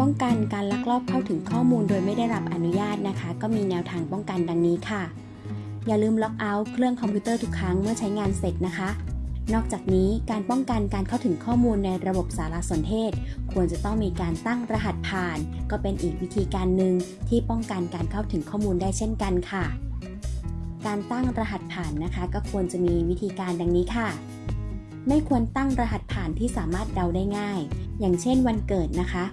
ป้องกันการลักลอบเข้าถึงข้อมูลโดยไม่ได้รับอนุญาตนะคะ ก็มีแนวทางป้องกันดังนี้ค่ะ อย่าลืมล็อกเอาท์เครื่องคอมพิวเตอร์ทุกครั้งเมื่อใช้งานเสร็จนะคะ นอกจากนี้การป้องกันการเข้าถึงข้อมูลในระบบสารสนเทศ ควรจะต้องมีการตั้งรหัสผ่าน ก็เป็นอีกวิธีการหนึ่งที่ป้องกันการเข้าถึงข้อมูลได้เช่นกันค่ะ การตั้งรหัสผ่านนะคะ ก็ควรจะมีวิธีการดังนี้ค่ะไม่ควรตั้งรหัสผ่านที่สามารถเดาได้ง่าย อย่างเช่นวันเกิดนะคะ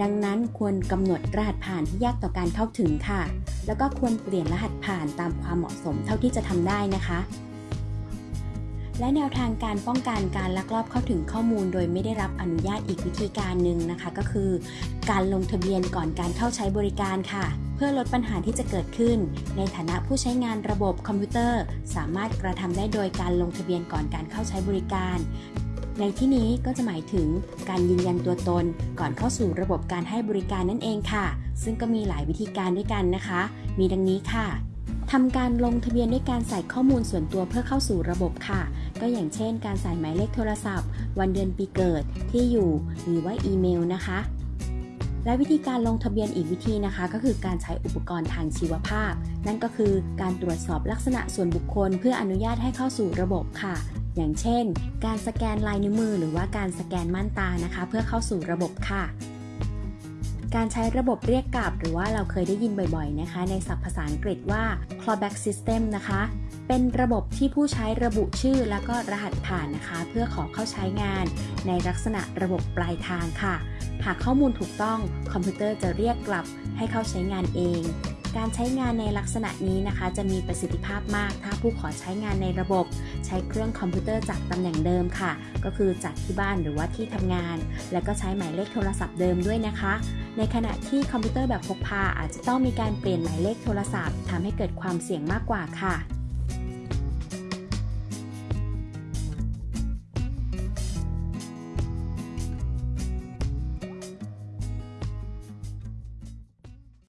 ดังนั้นควรกำหนดรหัสผ่านที่ยากต่อการเข้าถึงค่ะ แล้วก็ควรเปลี่ยนรหัสผ่านตามความเหมาะสมเท่าที่จะทำได้นะคะ และแนวทางการป้องกันการลักลอบเข้าถึงข้อมูล โดยไม่ได้รับอนุญาตอีกวิธีการหนึ่งนะคะ ก็คือ การลงทะเบียนก่อนการเข้าใช้บริการค่ะ เพื่อลดปัญหาที่จะเกิดขึ้น ในฐานะผู้ใช้งานระบบคอมพิวเตอร์ สามารถกระทำได้โดยการลงทะเบียนก่อนการเข้าใช้บริการ ในที่นี้ก็จะหมายถึงการยืนยันตัวตน ก่อนเข้าสู่ระบบการให้บริการนั่นเองค่ะ ซึ่งก็มีหลายวิธีการด้วยกันนะคะ มีดังนี้ค่ะทำการลงทะเบียนด้วยการใส่ข้อมูลส่วนตัวเพื่อเข้าสู่ระบบค่ะ ก็อย่างเช่น การใส่หมายเลขโทรศัพท์ วันเดือนปีเกิดที่อยู่หรือว่าอีเมลนะคะ และวิธีการลงทะเบียนอีกวิธีนะคะ ก็คือการใช้อุปกรณ์ทางชีวภาพ นั่นก็คือการตรวจสอบลักษณะส่วนบุคคล เพื่ออนุญาตให้เข้าสู่ระบบค่ะ อย่างเช่น การสแกนลายนิ้วมือหรือว่าการสแกนม่านตานะคะ เพื่อเข้าสู่ระบบค่ะ การใช้ระบบเรียกกลับ หรือว่าเราเคยได้ยินบ่อยๆนะคะ ในศัพท์ภาษาอังกฤษว่า clawback system นะคะ เป็นระบบที่ผู้ใช้ระบุชื่อแล้วก็รหัสผ่านนะคะ เพื่อขอเข้าใช้งาน ในลักษณะระบบปลายทางค่ะ หากข้อมูลถูกต้องคอมพิวเตอร์จะเรียกกลับให้เข้าใช้งานเอง การใช้งานในลักษณะนี้นะคะ จะมีประสิทธิภาพมาก ถ้าผู้ขอใช้งานในระบบ ใช้เครื่องคอมพิวเตอร์จากตำแหน่งเดิมค่ะ ก็คือจากที่บ้านหรือว่าที่ทำงาน และก็ใช้หมายเลขโทรศัพท์เดิมด้วยนะคะ ในขณะที่คอมพิวเตอร์แบบพกพาอาจจะต้องมีการเปลี่ยนหมายเลขโทรศัพท์ทำให้เกิดความเสี่ยงมากกว่าค่ะ